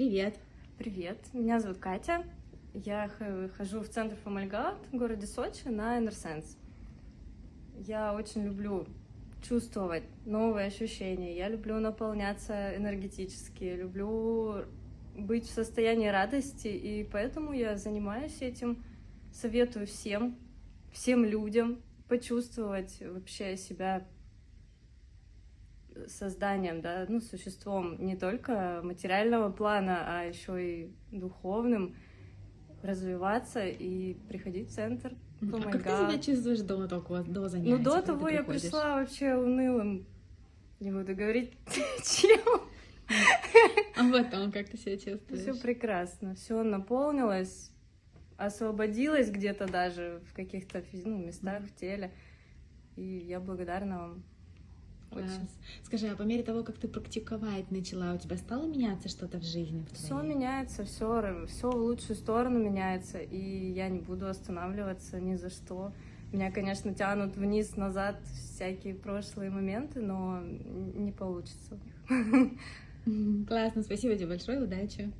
Привет. Привет, меня зовут Катя. Я хожу в центр Фомальгат в городе Сочи на Энерсенс. Я очень люблю чувствовать новые ощущения. Я люблю наполняться энергетически, люблю быть в состоянии радости, и поэтому я занимаюсь этим. Советую всем, всем людям почувствовать вообще себя созданием, да, ну, существом не только материального плана, а еще и духовным, развиваться и приходить в центр. Oh а как ты себя чувствуешь до такого, до занятия? Ну, до того я пришла вообще унылым, не буду говорить, чем. А потом как ты себя чувствуешь? Все прекрасно, все наполнилось, освободилось где-то даже в каких-то ну, местах в теле. И я благодарна вам. Очень. Скажи, а по мере того, как ты практиковать начала, у тебя стало меняться что-то в жизни? Все меняется, все, все в лучшую сторону меняется, и я не буду останавливаться ни за что. Меня, конечно, тянут вниз-назад всякие прошлые моменты, но не получится у них. Классно, спасибо тебе большое, удачи.